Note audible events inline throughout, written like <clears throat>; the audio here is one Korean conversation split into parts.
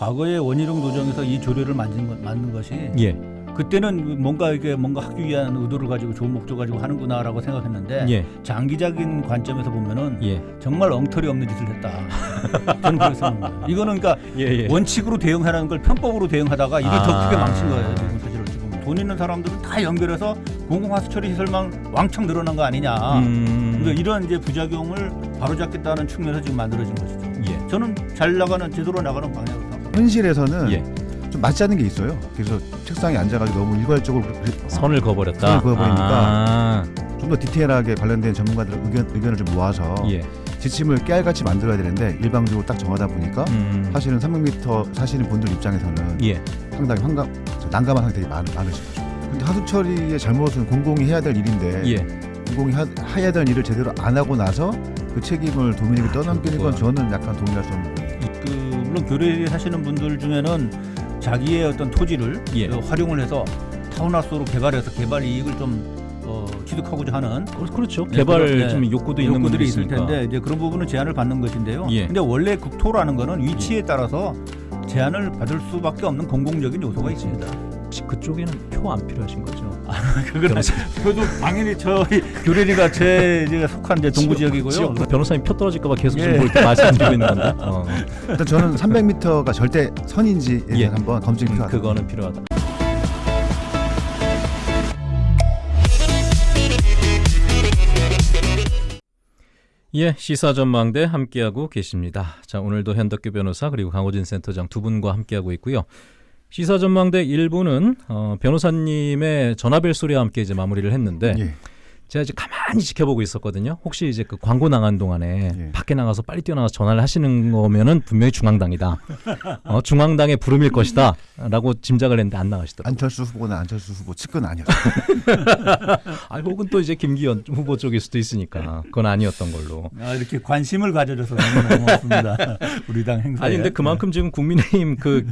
과거에 원희룡 도정에서 이 조례를 만든, 것- 만든 것이 예. 그때는 뭔가 이게 뭔가 하기 위한 의도를 가지고 좋은 목적 가지고 하는구나라고 생각했는데 예. 장기적인 관점에서 보면은 예. 정말 엉터리 없는 짓을 했다. <laughs> 저는 그렇게 생각합니다. 이거는 그러니까 예. 예. 원칙으로 대응하라는 걸 편법으로 대응하다가 더 아. 크게 망친 거예요. 지금 사실 어찌 보면 돈 있는 사람들은 다 연결해서 공공하수 처리 시설만 왕창 늘어난 거 아니냐. 음. 그러니까 이런 이제 부작용을 바로잡겠다는 측면에서 지금 만들어진 것이죠. 예. 저는 잘 나가는 제대로 나가는 방향으로. 현실에서는 예. 좀 맞지 않는 게 있어요. 그래서 책상에 앉아가지고 너무 일괄적으로 선을 그어버렸다. 선을 그어버리니까 아. 좀더 디테일하게 관련된 전문가들 의견 의견을 좀 모아서 예. 지침을 깨알같이 만들어야 되는데 일방적으로 딱 정하다 보니까 음. 사실은 300m 사시는 분들 입장에서는 예. 상당히 환감, 저 난감한 상태가 많, 많으신 거죠. 근데 하수 처리의 잘못은 공공이 해야 될 일인데 예. 공공이 하, 해야 될 일을 제대로 안 하고 나서 그 책임을 도민에게 아, 떠넘기는 건 저는 약간 동의할 수 없는 물론 교례 사시는 분들 중에는 자기의 어떤 토지를 예. 어, 활용을 해서 타운하우스로 개발해서 개발 이익을 좀 어, 취득하고자 하는 그- 그렇죠. 네, 개발 네. 좀 욕구도 있는 분들이 욕구들이 있을. 텐데 이제 그런 부분은 제한을 받는 것인데요. 예. 근데 원래 국토라는 거는 위치에 따라서 제한을 받을 수밖에 없는 공공적인 요소가 있습니다. 혹시 그쪽에는 표 안 필요하신 거죠? <laughs> 그건 변호사. 저도 당연히 저희 교례리가 제 제가 속한 이제 동부 지역이고요. 지역 변호사님 표 떨어질까봐 계속 예. 지금 뭐 이렇게 말씀드리고 있는 건데. <laughs> 어. 일단 저는 300m가 절대 선인지에 예. 한번 검증이 음, 필요하다. 그거는 필요하다. 예, 시사 전망대 함께하고 계십니다. 자, 오늘도 현덕규 변호사 그리고 강호진 센터장 두 분과 함께하고 있고요. 시사 전망대 1부는 어, 변호사님의 전화벨 소리와 함께 이제 마무리를 했는데 예. 제가 이제 가만히 지켜보고 있었거든요. 혹시 이제 그 광고 나간 동안에 예. 밖에 나가서 빨리 뛰어나가서 전화를 하시는 거면은 분명히 중앙당이다. 어, 중앙당의 부름일 것이다 라고 짐작을 했는데 안 나가시더라고요. 안철수 후보는 안철수 후보 측근 아니었어요. <laughs> 아, 혹은 또 이제 김기현 후보 쪽일 수도 있으니까 그건 아니었던 걸로. 아, 이렇게 관심을 가져줘서 너무 고맙습니다. <laughs> 우리 당 행사에. 아니 근데 그만큼 지금 국민의힘 그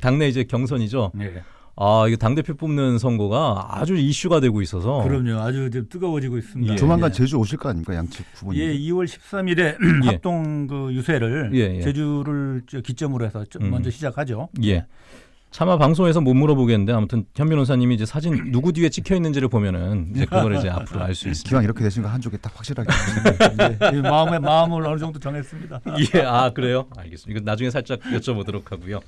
당내 이제 경선이죠. 네. 아 이거 당 대표 뽑는 선거가 아주 이슈가 되고 있어서. 그럼요. 아주 좀 뜨거워지고 있습니다. 예. 조만간 예. 제주 오실 거 아닙니까 양측 후보님? 예, 2월 13일에 <clears throat> 예. 합동 그 유세를 예, 예. 제주를 저 기점으로 해서 좀 음. 먼저 시작하죠. 예. 차마 방송에서 못 물어보겠는데 아무튼 현 변호사님이 이제 사진 누구 뒤에 찍혀 있는지를 보면은 이제 그걸 이제 앞으로 알 수 있습니다. 기왕 이렇게 되신 거 한쪽에 딱 확실하게. 예, 마음의 마음을 어느 정도 정했습니다. <laughs> 예, 아 그래요? 알겠습니다. 이거 나중에 살짝 여쭤보도록 하고요.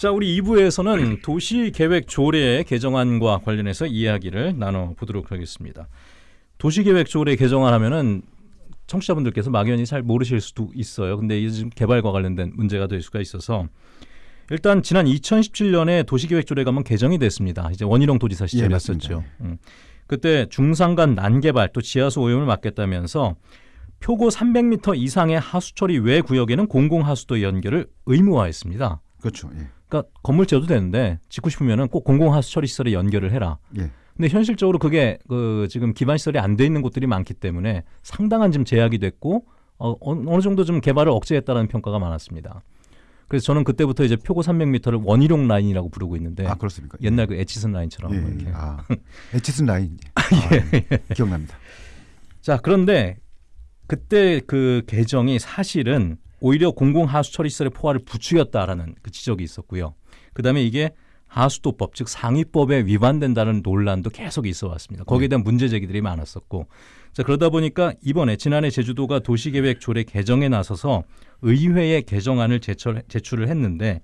자, 우리 2부에서는 도시계획 조례 개정안과 관련해서 이야기를 나눠 보도록 하겠습니다. 도시계획 조례 개정안 하면은 청취자분들께서 막연히 잘 모르실 수도 있어요. 근데 지금 개발과 관련된 문제가 될 수가 있어서 일단 지난 2017년에 도시계획 조례가 한번 개정이 됐습니다. 이제 원희룡 도지사 시절이었었죠. 맞습니다. 음. 그때 중산간 난개발 또 지하수 오염을 막겠다면서 표고 300m 이상의 하수처리 외 구역에는 공공하수도 연결을 의무화했습니다. 그렇죠. 예. 그러니까 건물 지어도 되는데 짓고 싶으면은 꼭 공공하수 처리 시설에 연결을 해라. 예. 근데 현실적으로 그게 그 지금 기반 시설이 안 돼 있는 곳들이 많기 때문에 상당한 지금 제약이 됐고 어, 어- 어느 정도 좀 개발을 억제했다라는 평가가 많았습니다. 그래서 저는 그때부터 이제 표고 300m를 원희룡 라인이라고 부르고 있는데 아 그렇습니까? 네. 옛날 그 에치슨 라인처럼 예. 이렇게. <laughs> 예. 아 에치슨 라인. 아, 예. 기억납니다. 자, 그런데 그때 그 개정이 사실은 오히려 공공 하수 처리시설의 포화를 부추겼다라는 그 지적이 있었고요. 그다음에 이게 하수도법 즉 상위법에 위반된다는 논란도 계속 있어 왔습니다. 거기에 대한 문제 제기들이 많았었고 자 그러다 보니까 이번에 지난해 제주도가 도시계획 조례 개정에 나서서 의회에 개정안을 제출, 제출을 했는데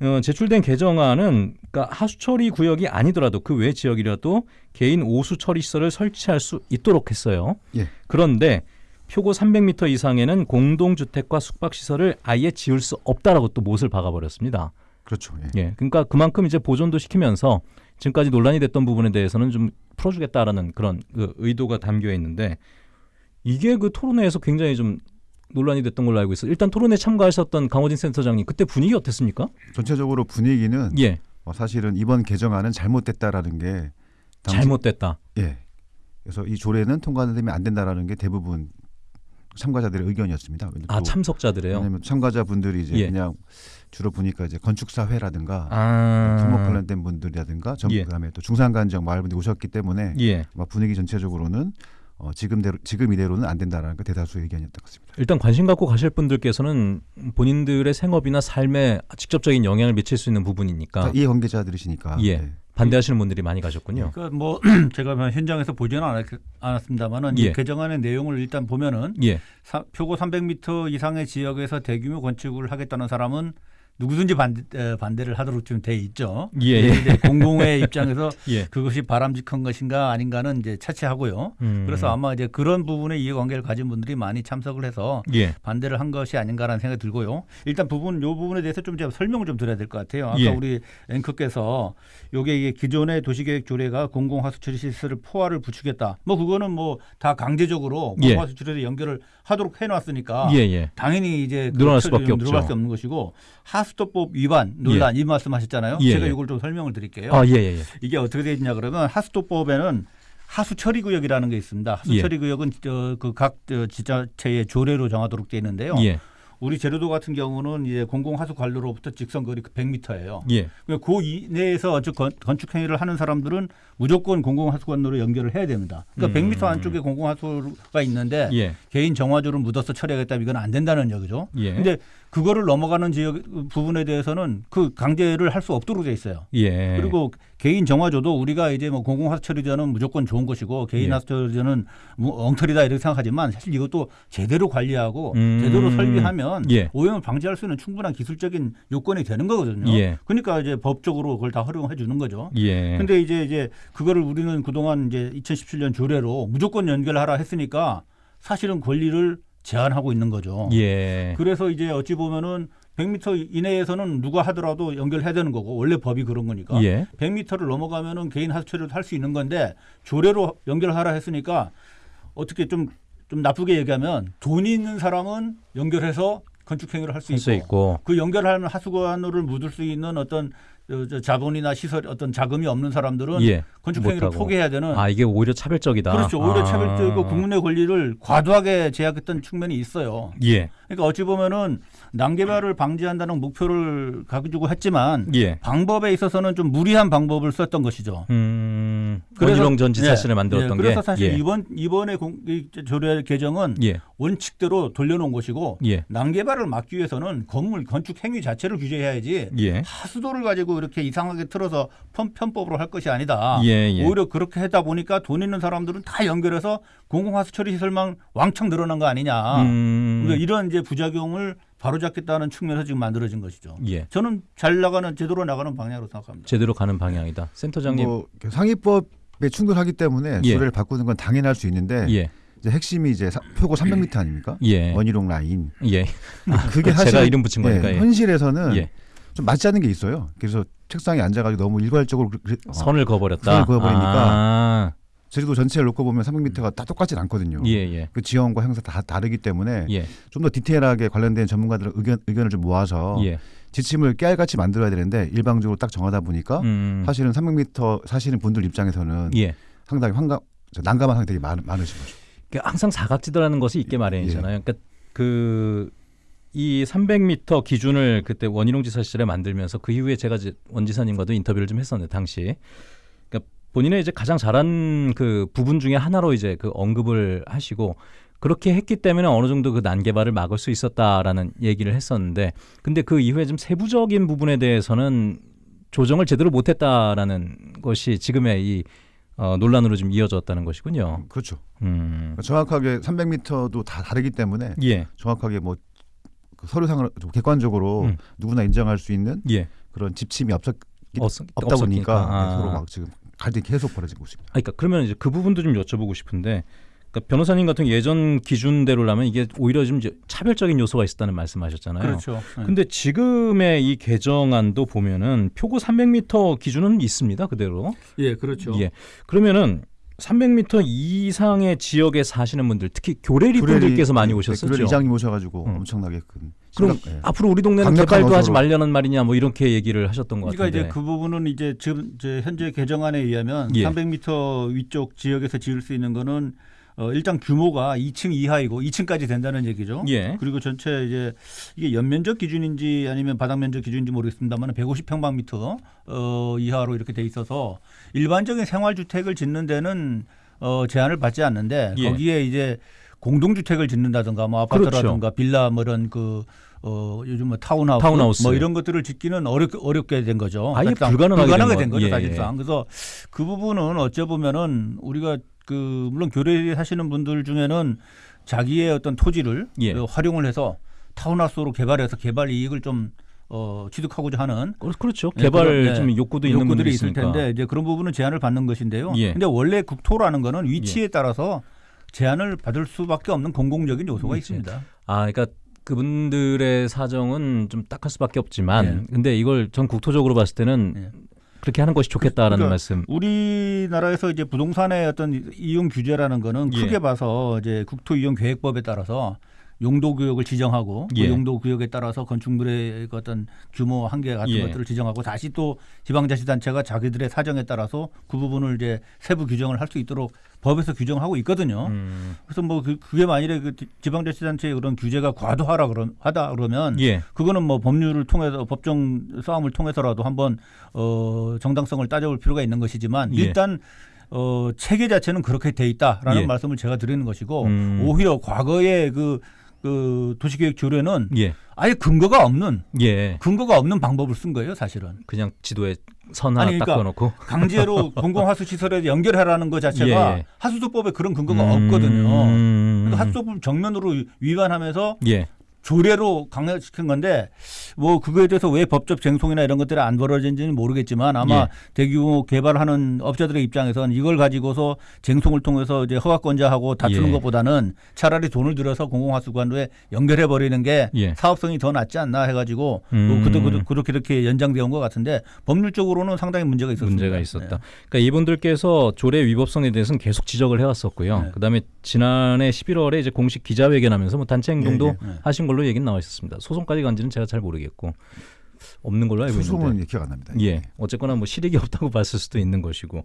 어, 제출된 개정안은 그러니까 하수처리 구역이 아니더라도 그 외 지역이라도 개인 오수 처리 시설을 설치할 수 있도록 했어요. 예. 그런데 표고 300m 이상에는 공동주택과 숙박시설을 아예 지을 수 없다라고 또 못을 박아버렸습니다. 그렇죠. 예. 예, 그러니까 그만큼 이제 보존도 시키면서 지금까지 논란이 됐던 부분에 대해서는 좀 풀어주겠다라는 그런 그 의도가 담겨 있는데 이게 그 토론회에서 굉장히 좀 논란이 됐던 걸로 알고 있어요. 일단 토론회 참가하셨던 강호진 센터장님 그때 분위기 어땠습니까? 전체적으로 분위기는 예, 어, 사실은 이번 개정안은 잘못됐다라는 게 당시- 잘못됐다. 예. 그래서 이 조례는 통과되면 안 된다라는 게 대부분 참가자들의 의견이었습니다. 아 참석자들이에요. 왜냐하면 참가자분들이 이제 예. 그냥 주로 보니까 이제 건축사회라든가 아, 토목 관련된 분들이라든가 전 예. 그다음에 또 중산간 지역 마을 분들이 오셨기 때문에 예, 분위기 전체적으로는 어, 지금대로 지금 이대로는 안 된다라는 게 대다수의 의견이었던 것 같습니다. 일단 관심 갖고 가실 분들께서는 본인들의 생업이나 삶에 직접적인 영향을 미칠 수 있는 부분이니까 다 이해 관계자들이시니까 예. 네. 반대하시는 분들이 많이 가셨군요. 그러니까 뭐 <clears throat> 제가 뭐 현장에서 보지는 않았, 않았습니다만은 예. 이 개정안의 내용을 일단 보면은 예. 사- 표고 300m 이상의 지역에서 대규모 건축을 하겠다는 사람은 누구든지 반대, 에, 반대를 하도록 좀돼 있죠. 예, 예, 공공의 <laughs> 입장에서 예. 그것이 바람직한 것인가 아닌가는 이제 차치하고요. 음. 그래서 아마 이제 그런 부분에 이해관계를 가진 분들이 많이 참석을 해서 예. 반대를 한 것이 아닌가라는 생각이 들고요. 일단 부분 요 부분에 대해서 좀 제가 설명을 좀 드려야 될 것 같아요. 아까 예. 우리 앵커께서 요게 이게 기존의 도시계획 조례가 공공하수 처리 시설을 포화를 부추겼다. 뭐 그거는 뭐 다 강제적으로 예. 공공하수 처리에 연결을 하도록 해놨으니까 예, 예. 당연히 이제 그 늘어날 수밖에 없죠. 늘어날 수 없는 것이고 하 수도법 위반 논란 이 말씀하셨잖아요. 예, 제가 예. 이걸 좀 설명을 드릴게요. 아, 예, 예, 예. 이게 어떻게 되어 있냐 그러면 하수도법에는 하수처리 구역이라는 게 있습니다. 하수처리 구역은 그각 지자체의 조례로 정하도록 되어 있는데요. 예. 우리 제주도 같은 경우는 이제 공공하수 관로로부터 직선 거리 100m예요. 예. 그 이내에서 즉 건축 행위를 하는 사람들은 무조건 공공하수 관로로 연결을 해야 됩니다. 그러니까 음. 100m 안쪽에 공공하수가 있는데 예. 개인 정화조를 묻어서 처리하겠다 이건 안 된다는 얘기죠. 예. 근데 그거를 넘어가는 지역 부분에 대해서는 그 강제를 할 수 없도록 돼 있어요. 예. 그리고 개인 정화조도 우리가 이제 뭐 공공하수 처리자는 무조건 좋은 것이고 개인 예. 하수 처리자는 뭐 엉터리다 이렇게 생각하지만 사실 이것도 제대로 관리하고 음. 제대로 설비하면 예. 오염을 방지할 수 있는 충분한 기술적인 요건이 되는 거거든요. 예. 그러니까 이제 법적으로 그걸 다 허용해 주는 거죠. 예. 근데 이제 이제 그거를 우리는 그동안 이제 2017년 조례로 무조건 연결하라 했으니까 사실은 권리를 제한하고 있는 거죠. 예. 그래서 이제 어찌 보면은 100m 이내에서는 누가 하더라도 연결해야 되는 거고 원래 법이 그런 거니까 예. 100m를 넘어가면은 개인 하수처리도 할수 있는 건데 조례로 연결하라 했으니까 어떻게 좀좀 나쁘게 얘기하면 돈이 있는 사람은 연결해서 건축 행위를 할수할수 있고, 있고. 그 연결하는 하수관으로 묻을 수 있는 어떤 자본이나 시설 어떤 자금이 없는 사람들은 예. 건축 행위를 못하고. 포기해야 되는 아, 이게 오히려 차별적이다. 그렇죠. 오히려 아. 차별적이고 국민의 권리를 과도하게 제약했던 측면이 있어요. 예. 그러니까 어찌 보면은 난개발을 방지한다는 목표를 가지고 했지만 예. 방법에 있어서는 좀 무리한 방법을 썼던 것이죠. 음. 그래서- 원희룡 전 지사실을 예, 만들었던 예, 그래서 게 사실 예. 이번 이번에 조례 개정은 예. 원칙대로 돌려놓은 것이고 예. 난개발을 막기 위해서는 건물 건축 행위 자체를 규제해야지 예. 하수도를 가지고 이렇게 이상하게 틀어서 편, 편법으로 할 것이 아니다. 예, 예. 오히려 그렇게 하다 보니까 돈 있는 사람들은 다 연결해서 공공하수 처리 시설만 왕창 늘어난 거 아니냐. 음. 그러니까 이런 이제 부작용을 바로잡겠다는 측면에서 지금 만들어진 것이죠. 예. 저는 잘 나가는 제대로 나가는 방향으로 생각합니다. 제대로 가는 방향이다. 센터장님. 뭐 상위법에 충돌하기 때문에 예. 조례를 바꾸는 건 당연할 수 있는데 예. 이제 핵심이 이제 사- 표고 300m 아닙니까? 예. 원희룡 라인. 예. 그게 사실 제가 이름 붙인 거니까. 예. 현실에서는 예. 좀 맞지 않는 게 있어요. 그래서 책상에 앉아가지고 너무 일괄적으로 그- 어, 선을 그어버렸다. 선을 그어버리니까 아. 제주도 전체를 놓고 보면 300m가 다 똑같진 않거든요. 예, 예. 그 지형과 형사 다 다르기 때문에 예. 좀더 디테일하게 관련된 전문가들의 의견, 의견을 좀 모아서 예. 지침을 깨알같이 만들어야 되는데 일방적으로 딱 정하다 보니까 음. 사실은 300m 사시는 분들 입장에서는 예. 상당히 저 난감한 되게 많, 많으신 거죠. 그러니까 항상 사각지대라는 것이 있게 마련이잖아요. 그러니까 그 이 300m 기준을 그때 원희룡 지사 시절에 만들면서 그 이후에 제가 원 지사님과도 인터뷰를 좀 했었는데 당시 그러니까 본인의 이제 가장 잘한 그 부분 중에 하나로 이제 그 언급을 하시고 그렇게 했기 때문에 어느 정도 그 난개발을 막을 수 있었다라는 얘기를 했었는데 근데 그 이후에 좀 세부적인 부분에 대해서는 조정을 제대로 못했다라는 것이 지금의 이 어, 논란으로 좀 이어졌다는 것이군요. 그렇죠. 음. 정확하게 300m도 다 다르기 때문에 예. 정확하게 뭐그 서류상으로 좀 객관적으로 음. 누구나 인정할 수 있는 예. 그런 지침이 없었, 없, 없다 보니까 아. 네, 서로 막 지금 갈등이 계속 벌어지고 있습니다. 아, 그러니까 그러면 이제 그 부분도 좀 여쭤보고 싶은데 그러니까 변호사님 같은 예전 기준대로라면 이게 오히려 좀 이제 차별적인 요소가 있었다는 말씀하셨잖아요. 그렇죠. 네. 근데 지금의 이 개정안도 보면은 표고 300m 기준은 있습니다. 그대로. 예, 그렇죠. 예. 그러면은 300m 이상의 지역에 사시는 분들, 특히 교래리 분들께서 많이 오셨었죠. 교례 이장님 오셔가지고 음. 엄청나게 큰 그럼 예. 앞으로 우리 동네는 개발도 하지. 말려는 말이냐, 뭐 이렇게 얘기를 하셨던 것 그러니까 같은데. 이제 그 부분은 이제 지금 이제 현재 개정안에 의하면 예. 300m 위쪽 지역에서 지을 수 있는 거는 어, 일단 규모가 2층 이하이고 2층까지 된다는 얘기죠. 예. 그리고 전체 이제 이게 연면적 기준인지 아니면 바닥 면적 기준인지 모르겠습니다만 150평방미터 어, 이하로 이렇게 돼 있어서 일반적인 생활 주택을 짓는 데는 어, 제한을 받지 않는데 예. 거기에 이제 공동주택을 짓는다든가 뭐 아파트라든가 빌라 뭐 이런 그 어, 요즘 뭐 타운하우스, 타운하우스. 뭐 이런 것들을 짓기는 어렵, 어렵게 된 거죠. 아예 불가능하게 된 불가능하게 거- 된 거죠 예, 사실상. 그래서 그 부분은 어째 보면은 우리가 그 물론 교대에 사시는 분들 중에는 자기의 어떤 토지를 예. 어, 활용을 해서 타운하우스로 개발해서 개발 이익을 좀 어, 취득하고자 하는 그- 그렇죠. 예, 개발 예. 좀 욕구도 있는 분들이 욕구들이 있을. 텐데 이제 그런 부분은 제한을 받는 것인데요. 예. 근데 원래 국토라는 거는 위치에 따라서 제한을 받을 수밖에 없는 공공적인 요소가 위치. 있습니다. 아, 그러니까 그분들의 사정은 좀 딱할 수밖에 없지만, 예. 근데 이걸 전 국토적으로 봤을 때는 예. 그렇게 하는 것이 좋겠다라는 그러니까 말씀. 우리나라에서 이제 부동산의 어떤 이용 규제라는 거는 예. 크게 봐서 이제 국토 이용 계획법에 따라서 용도 구역을 지정하고 그 예. 용도 구역에 따라서 건축물의 그 어떤 규모 한계 같은 예. 것들을 지정하고 다시 또 지방자치단체가 자기들의 사정에 따라서 그 부분을 이제 세부 규정을 할 수 있도록 법에서 규정하고 있거든요. 음, 그래서 뭐 그, 그게 만일에 그 지- 지방자치단체의 그런 규제가 과도하라 그러, 하다 그러면 예. 그거는 뭐 법률을 통해서 법정 싸움을 통해서라도 한번 어 정당성을 따져볼 필요가 있는 것이지만 예. 일단 어 체계 자체는 그렇게 돼 있다라는 예. 말씀을 제가 드리는 것이고 음. 오히려 과거의 그, 그 도시계획 조례는 예. 아예 근거가 없는 예. 근거가 없는 방법을 쓴 거예요 사실은 그냥 지도에 선 하나 그러니까 그어놓고. 강제로 <laughs> 공공하수 시설에 연결하라는 것 자체가 예, 예. 하수도법에 그런 근거가 음, 없거든요. 음. 그러니까 하수도법 정면으로 위반하면서 예. 조례로 강화시킨 건데 뭐 그거에 대해서 왜 법적 쟁송이나 이런 것들이 안 벌어진지는 모르겠지만 아마 예. 대규모 개발하는 업자들의 입장에서는 이걸 가지고서 쟁송을 통해서 이제 허가권자하고 다투는 예. 것보다는 차라리 돈을 들여서 공공하수관도에 연결해 버리는 게 예. 사업성이 더 낫지 않나 해가지고 음. 뭐 그도 그도 그렇게 이렇게 연장되어 온것 같은데 법률적으로는 상당히 문제가 있었습니다. 문제가 있었다. 네. 그러니까 이분들께서 조례 위법성에 대해서는 계속 지적을 해왔었고요. 네. 그다음에 지난해 11월에 이제 공식 기자회견하면서 뭐 단체 행동도 예, 예. 하신 걸로 얘기는 나와 있었습니다. 소송까지 간지는 제가 잘 모르겠고 없는 걸로 알고 있는데. 소송은 기억 안 납니다. 예. 어쨌거나 뭐 실익이 없다고 <laughs> 봤을 수도 있는 것이고.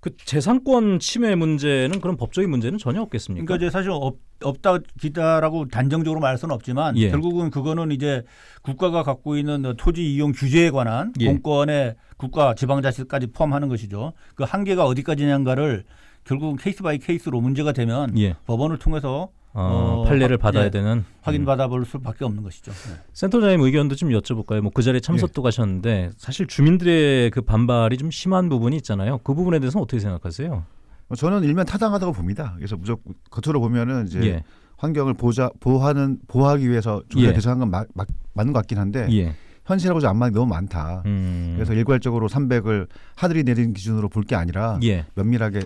그 재산권 침해 문제는 그런 법적인 문제는 전혀 없겠습니까? 그러니까 이제 사실 없, 없다 기다라고 단정적으로 말할 수는 없지만 예. 결국은 그거는 이제 국가가 갖고 있는 토지 이용 규제에 관한 예. 공권의 국가 지방자치까지 포함하는 것이죠. 그 한계가 어디까지냐인가를 결국은 case by case로 문제가 되면 예. 법원을 통해서 어, 어, 판례를 확- 받아야 예. 되는 확인 음. 받아볼 수밖에 없는 것이죠. 네. 센터장님 의견도 좀 여쭤볼까요? 뭐 그 자리에 참석도 가셨는데 사실 주민들의 그 반발이 좀 심한 부분이 있잖아요. 그 부분에 대해서는 어떻게 생각하세요? 어, 저는 일면 타당하다고 봅니다. 그래서 무조건 겉으로 보면은 이제 예. 환경을 보자 보호하는 보호하기 위해서 조례가 예. 개정한 건 마- 마- 맞는 것 같긴 한데 예. 현실하고 좀 안 맞는 게 너무 많다. 음. 그래서 일괄적으로 300을 하늘이 내린 기준으로 볼 게 아니라 예. 면밀하게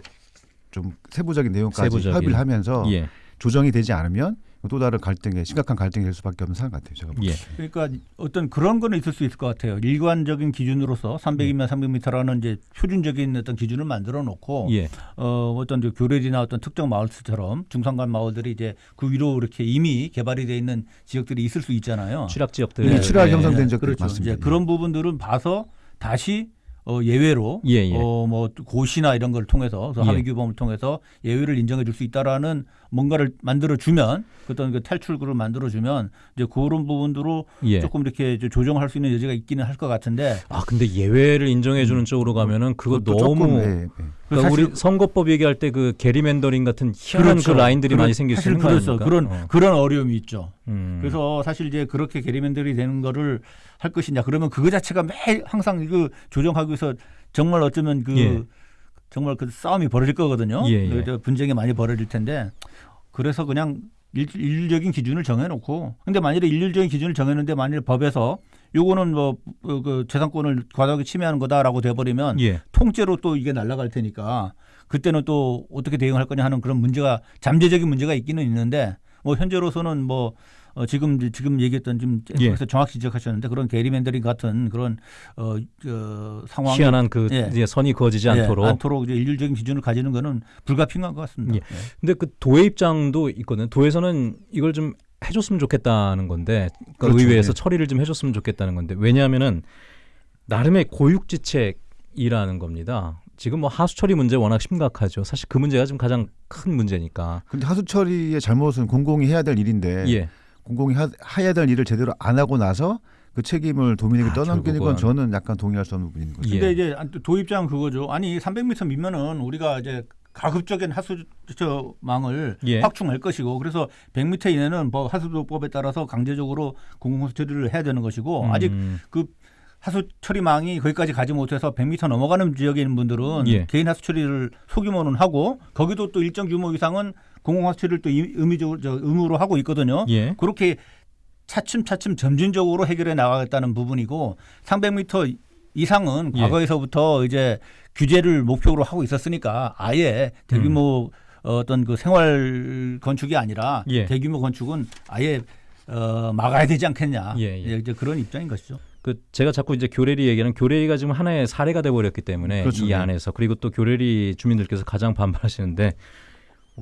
좀 세부적인 내용까지 세부적인. 협의를 하면서 예. 조정이 되지 않으면 또 다른 갈등에 심각한 갈등이 될 수밖에 없는 상황 같아요. 제가. 예. 그러니까 어떤 그런 거는 있을 수 있을 것 같아요. 일관적인 기준으로서 300이면 300m라는 이제 표준적인 어떤 기준을 만들어 놓고 예. 어, 어떤 이제 교래지나 어떤 특정 마을처럼 중산간 마을들이 이제 그 위로 이렇게 이미 개발이 돼 있는 지역들이 있을 수 있잖아요. 취락 지역들. 네, 취락 예. 형성된 적도 그렇죠. 많습니다. 이제 그런 부분들은 봐서 다시 어, 예외로 예, 예. 어, 뭐 고시나 이런 걸 통해서 그 예. 합의 규범을 통해서 예외를 인정해 줄 수 있다라는 뭔가를 만들어 주면 어떤 그 탈출구를 만들어 주면 이제 그런 부분으로 예. 조금 이렇게 조정할 수 있는 여지가 있기는 할 것 같은데 아 근데 예외를 인정해 주는 쪽으로 가면은 그거 너무 조금, 예, 예. 그러니까 우리 선거법 얘기할 때 그 게리맨더링 같은 희한한 그 라인들이 그렇- 많이 생길 수 있는 거 그렇죠. 그런 어. 그런 어려움이 있죠. 음. 그래서 사실 이제 그렇게 게리맨들이 되는 거를 할 것이냐 그러면 그거 자체가 매일 항상 그 조정하기 위해서 정말 어쩌면 그 예. 정말 그 싸움이 벌어질 거거든요. 예, 예. 그래서 분쟁이 많이 벌어질 텐데 그래서 그냥 일, 일률적인 기준을 정해놓고 근데 만일에 일률적인 기준을 정해놓는데 만일 법에서 요거는 뭐 그 재산권을 과도하게 침해하는 거다라고 돼버리면 예. 통째로 또 이게 날아갈 테니까 그때는 또 어떻게 대응할 거냐 하는 그런 문제가 잠재적인 문제가 있기는 있는데 뭐 현재로서는 뭐 어, 지금 지금 얘기했던 지금 예. 정확히 지적하셨는데 그런 게리맨더링 같은 그런 어, 어 상황이 희한한 그 예. 이제 선이 그어지지 예, 않도록. 않도록 이제 일률적인 기준을 가지는 거는 불가피한 것 같습니다. 예. 근데 그 도의 입장도 있거든요. 도에서는 이걸 좀 해줬으면 좋겠다는 건데 그 그렇죠. 의회에서 예. 처리를 좀 해줬으면 좋겠다는 건데 왜냐하면은 나름의 고육지책이라는 겁니다. 지금 뭐 하수 처리 문제 워낙 심각하죠. 사실 그 문제가 지금 가장 큰 문제니까. 근데 하수 처리의 잘못은 공공이 해야 될 일인데 예. 공공이 하, 해야 될 일을 제대로 안 하고 나서 그 책임을 도민에게 아, 떠넘기는. 건 저는 약간 동의할 수 없는 부분인 거죠. 예. 근데 이제 도 입장은 그거죠. 아니 300m 미면은 우리가 이제 가급적인 하수처망을 예. 확충할 것이고 그래서 100m 이내는 뭐 하수도법에 따라서 강제적으로 공공하수 처리를 해야 되는 것이고 아직 음, 그 하수 처리망이 거기까지 가지 못해서 100m 넘어가는 지역에 있는 분들은 예. 개인 하수 처리를 소규모는 하고 거기도 또 일정 규모 이상은 공공 하수 처리를 또 이- 의미적으로 저 의무로 하고 있거든요. 예. 그렇게 차츰차츰 점진적으로 해결해 나가겠다는 부분이고 300m 이상은 예. 과거에서부터 이제 규제를 목표로 하고 있었으니까 아예 대규모 어떤 그 생활 건축이 아니라 음. 예. 대규모 건축은 아예 어, 막아야 되지 않겠냐. 예, 예. 이제 그런 입장인 것이죠. 그 제가 자꾸 이제 교래리 얘기하는 교래리가 지금 하나의 사례가 돼 버렸기 때문에 그렇죠. 이 네. 안에서 그리고 또 교래리 주민들께서 가장 반발하시는데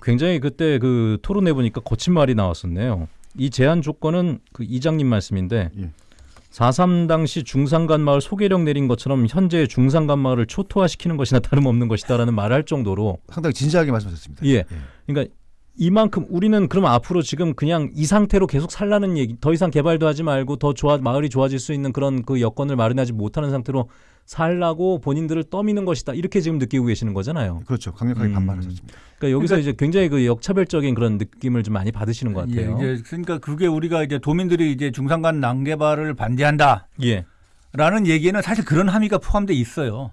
굉장히 그때 그 토론해 보니까 거친 말이 나왔었네요. 이 제한 조건은 그 이장님 말씀인데 예. 4.3 당시 중산간 마을 소개령 내린 것처럼 현재 중산간 마을을 초토화시키는 것이나 다름없는 것이다라는 말을 할 정도로 상당히 진지하게 말씀하셨습니다. 예. 그러니까 이만큼 우리는 그럼 앞으로 지금 그냥 이 상태로 계속 살라는 얘기 더 이상 개발도 하지 말고 더 좋아 마을이 좋아질 수 있는 그런 그 여건을 마련하지 못하는 상태로 살라고 본인들을 떠미는 것이다 이렇게 지금 느끼고 계시는 거잖아요. 그렇죠. 강력하게 음. 반발하셨습니다. 그러니까 여기서 이제 굉장히 그 역차별적인 그런 느낌을 좀 많이 받으시는 것 같아요. 예, 이제 그러니까 그게 우리가 이제 도민들이 이제 중산간 난개발을 반대한다라는 예. 얘기는 사실 그런 함의가 포함돼 있어요.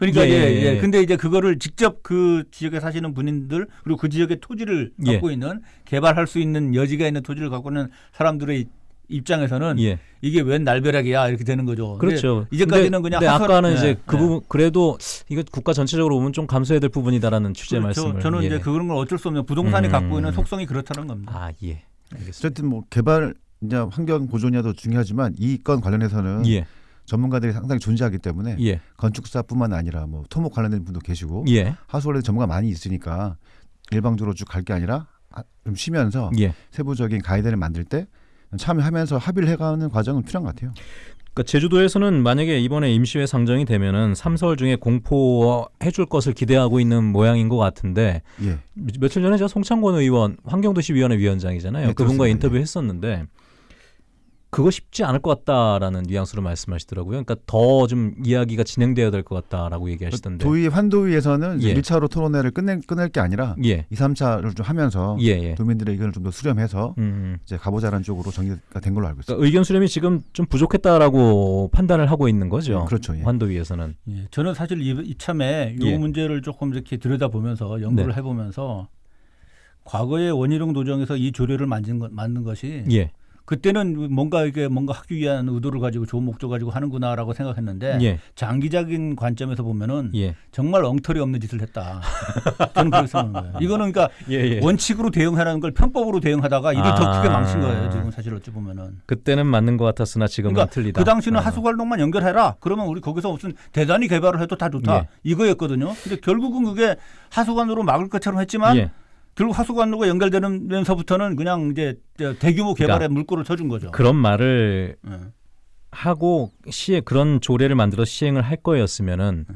그러니까 예, 예, 예, 예, 예. 근데 이제 그거를 직접 그 지역에 사시는 분들 그리고 그 지역의 토지를 예. 갖고 있는 개발할 수 있는 여지가 있는 토지를 갖고 있는 사람들의 입장에서는 예. 이게 웬 날벼락이야 이렇게 되는 거죠. 그렇죠. 이제까지는 근데, 그냥 근데 아까는 예, 이제 그 예. 부분 그래도 이거 국가 전체적으로 보면 좀 감수해야 될 부분이다라는 취지의 그렇죠. 말씀을 저는 예. 이제 그런 걸 어쩔 수 없는 부동산이 음. 갖고 있는 속성이 그렇다는 겁니다. 아 예. 알겠습니다. 어쨌든 뭐 개발 이제 환경 보존이도 중요하지만 이 건 관련해서는 예. 전문가들이 상당히 존재하기 때문에 예. 건축사뿐만 아니라 뭐 토목 관련된 분도 계시고 예. 하수 관련 전문가 많이 있으니까 일방적으로 쭉 갈 게 아니라 아, 좀 쉬면서 예. 세부적인 가이드를 만들 때 참여하면서 합의를 해가는 과정은 필요한 것 같아요. 그러니까 제주도에서는 만약에 이번에 임시회 상정이 되면은 삼서울 중에 공포해 줄 것을 기대하고 있는 모양인 것 같은데 예. 며- 며칠 전에 제가 송창권 의원 환경도시위원회 위원장이잖아요. 네, 그분과. 인터뷰했었는데 그거 쉽지 않을 것 같다라는 뉘앙스로 말씀하시더라고요. 그러니까 더 좀 이야기가 진행돼야 될 것 같다라고 얘기하시던데. 도의 환도위에서는 예. 1차로 토론회를 끝낼, 끝낼 게 아니라 예. 2, 3차를 좀 하면서 예. 예. 도민들의 의견을 좀 더 수렴해서 음. 이제 가보자라는 쪽으로 정리가 된 걸로 알고 있습니다. 그러니까 의견 수렴이 지금 좀 부족했다라고 판단을 하고 있는 거죠. 그렇죠. 예. 환도위에서는. 예, 저는 사실 이, 이참에 이 예. 문제를 조금 이렇게 들여다보면서 연구를 네. 해보면서 과거에 원희룡 도정에서 이 조례를 만든, 것, 만든 것이 예. 그때는 뭔가 이게 뭔가 하기 위한 의도를 가지고 좋은 목적 가지고 하는구나라고 생각했는데 예. 장기적인 관점에서 보면은 예. 정말 엉터리 없는 짓을 했다. 저는 그렇게 생각하는 거예요. 이거는 그러니까 예. 예. 원칙으로 대응하라는 걸 편법으로 대응하다가 일을 더 크게 아. 망친 거예요. 지금 사실 어찌 보면은. 그때는 맞는 것 같았으나 지금은 그러니까 틀리다. 그 당시는 어. 하수관록만 연결해라. 그러면 우리 거기서 무슨 대단히 개발을 해도 다 좋다. 예. 이거였거든요. 근데 결국은 그게 하수관으로 막을 것처럼 했지만 예. 결국 하수관로가 연결되면서부터는 그냥 이제 대규모 개발에 그러니까 물꼬를 쳐준 거죠. 그런 말을 예. 하고 시에 그런 조례를 만들어 시행을 할 거였으면은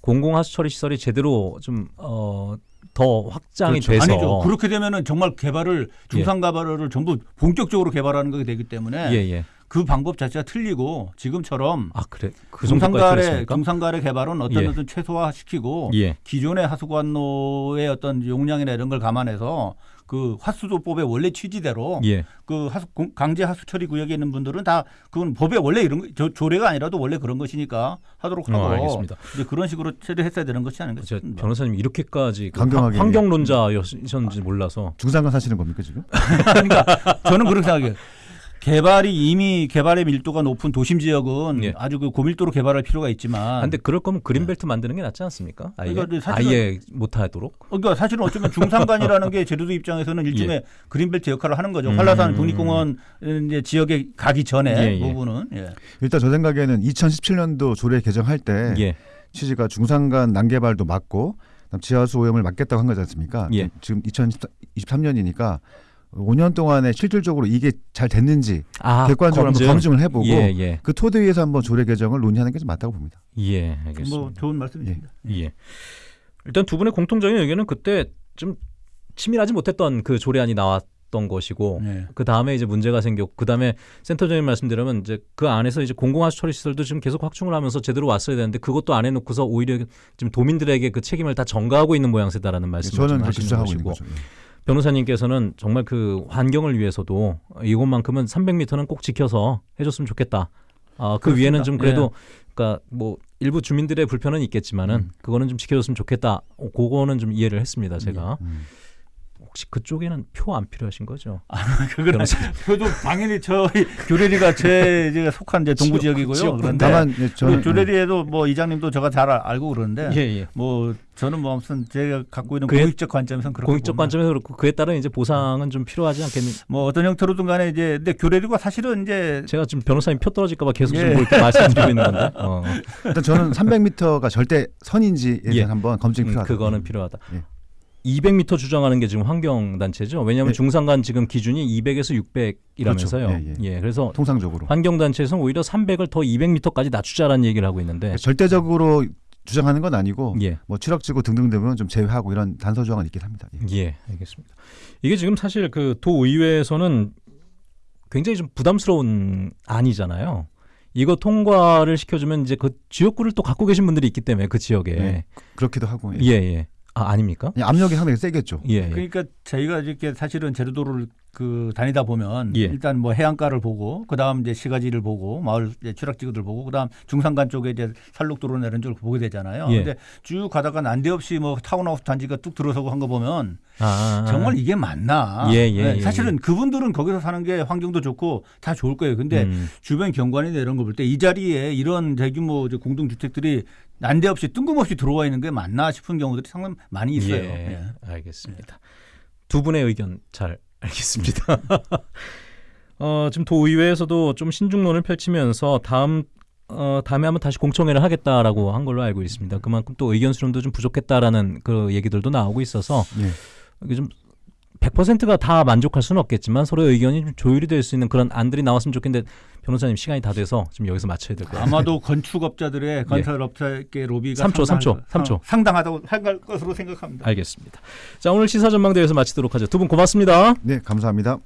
공공 하수 처리 시설이 제대로 좀 어 더 확장이 그렇죠. 돼서 아니죠. 그렇게 되면은 정말 개발을 중상 개발을 전부 본격적으로 개발하는 거게 되기 때문에 예 예. 그 방법 자체가 틀리고 지금처럼 아 그래 그 틀렸습니까? 중상가의 개발은 어떤 예. 어떤 최소화시키고 예. 기존의 하수관로의 어떤 용량이나 이런 걸 감안해서 그 하수도법의 원래 취지대로 예. 그 하수 공- 강제 하수 처리 구역에 있는 분들은 다 그건 법에 원래 이런 거- 조, 조례가 아니라도 원래 그런 것이니까 하도록 하고 어, 알겠습니다. 이제 그런 식으로 처리했어야 되는 것이 아닌가 저 싶습니다. 변호사님 이렇게까지 그 강경하게. 환- 환경론자였는지 몰라서 중산간 사시는 겁니까 지금? <laughs> 그러니까 저는 그렇게 생각해요. 개발이 이미 개발의 밀도가 높은 도심 지역은 예. 아주 그 고밀도로 개발할 필요가 있지만 아, 근데 그럴 거면 그린벨트 만드는 게 낫지 않습니까? 아예 그러니까 아예 못하도록. 그러니까 사실은 어쩌면 중산간이라는 게 제주도 입장에서는 일종의 <laughs> 그린벨트 역할을 하는 거죠. 음. 한라산 국립공원 이제 지역에 가기 전에 예, 예. 부분은 예. 일단 저 생각에는 2017년도 조례 개정할 때 예. 취지가 중산간 난개발도 막고 그다음 지하수 오염을 막겠다고 한 거지 않습니까? 예. 지금 2023년이니까 5년 동안에 실질적으로 이게 잘 됐는지 아, 객관적으로 검증. 한번 검증을 해보고 예, 예. 그 토대 위에서 한번 조례 개정을 논의하는 게 좀 맞다고 봅니다. 예, 알겠습니다. 뭐 좋은 말씀이십니다. 예. 일단 두 분의 공통적인 의견은 그때 좀 치밀하지 못했던 그 조례안이 나왔던 것이고 네. 그 다음에 이제 문제가 생겼고 그 다음에 센터장님 말씀드리면 이제 그 안에서 이제 공공하수 처리 시설도 지금 계속 확충을 하면서 제대로 왔어야 되는데 그것도 안 해놓고서 오히려 지금 도민들에게 그 책임을 다 전가하고 있는 모양새다라는 말씀을 저는 하시는 것이고 거죠. 예. 변호사님께서는 정말 그 환경을 위해서도 이것만큼은 300m는 꼭 지켜서 해줬으면 좋겠다. 아, 그 그렇습니다. 위에는 좀 그래도 예. 그러니까 뭐 일부 주민들의 불편은 있겠지만은 음. 그거는 좀 지켜줬으면 좋겠다. 어, 그거는 좀 이해를 했습니다. 제가 음. 혹시 그쪽에는 표 안 필요하신 거죠? 그건 변호사님. 저도 당연히 저희 <laughs> 교례리가 제 제가 속한 이제 동부 지역- 지역이고요. 그런데 다만 예, 저는 그 교례리에도 뭐 이장님도 제가 잘 알- 알고 그러는데 예, 예. 뭐 저는 뭐 아무튼 제가 갖고 있는 공익적 관점에서는 그렇게 공익적. 관점에서 그렇고 그에 따른 이제 보상은 좀 필요하지 않겠는? 뭐 어떤 형태로든 간에 이제 근데 교례리가 사실은 이제 제가 지금 변호사님 표 떨어질까 봐 계속 예. 지금 뭐 이렇게 말씀드리고 있는 건데. 어. 일단 저는 300m가 절대 선인지에 대해서 예. 한번 검증이 음, 필요하다. 그거는 필요하다. 예. 200m 주장하는 게 지금 환경 단체죠. 왜냐하면 예. 중산간 지금 기준이 200에서 600이라면서요. 그렇죠. 예, 그래서 통상적으로 환경 단체에서는 오히려 300을 더 200m까지 낮추자라는 얘기를 하고 있는데. 절대적으로 주장하는 건 아니고 예. 뭐 추락지구 등등등은 좀 제외하고 이런 단서 조항은 있긴 합니다. 예. 예, 알겠습니다. 이게 지금 사실 그 도의회에서는 굉장히 좀 부담스러운 안이잖아요. 이거 통과를 시켜주면 이제 그 지역구를 또 갖고 계신 분들이 있기 때문에 그 지역에 네. 그렇기도 하고 예. 예, 예. 아 아닙니까? 예, 압력이 상당히 세겠죠. 예, 예. 그러니까 저희가 이렇게 사실은 제주도를 그 다니다 보면 예. 일단 뭐 해안가를 보고 그다음 이제 시가지를 보고 마을 추락지구들 보고 그다음 중산간 쪽에 이제 산록도로 내는 쪽을 보게 되잖아요. 예. 근데 쭉 가다가 난데없이 뭐 타운하우스 단지가 뚝 들어서고 한 거 보면 아, 정말 이게 맞나? 예, 예, 네, 예, 사실은 그분들은 거기서 사는 게 환경도 좋고 다 좋을 거예요. 근데 음. 주변 경관이나 이런 거 볼 때 이 자리에 이런 대규모 이제 공동 주택들이 난데없이 뜬금없이 들어와 있는 게 맞나 싶은 경우들이 상당히 많이 있어요. 예, 예. 알겠습니다. 두 분의 의견 잘 알겠습니다. <laughs> 어, 지금 도의회에서도 좀 신중론을 펼치면서 다음 어, 다음에 한번 다시 공청회를 하겠다라고 한 걸로 알고 있습니다. 그만큼 또 의견 수렴도 좀 부족했다라는 그 얘기들도 나오고 있어서 예. 이게 좀 100%가 다 만족할 수는 없겠지만 서로의 의견이 좀 조율이 될 수 있는 그런 안들이 나왔으면 좋겠는데 변호사님 시간이 다 돼서 지금 여기서 마쳐야 될 것 같아요. 아마도 건축업자들의 <laughs> 건설업자의 로비가 삼 초, 삼 초, 상당할- 삼 초. 상당하다고 할 것으로 생각합니다. 알겠습니다. 자 오늘 시사 전망대에서 마치도록 하죠. 두 분 고맙습니다. 네, 감사합니다.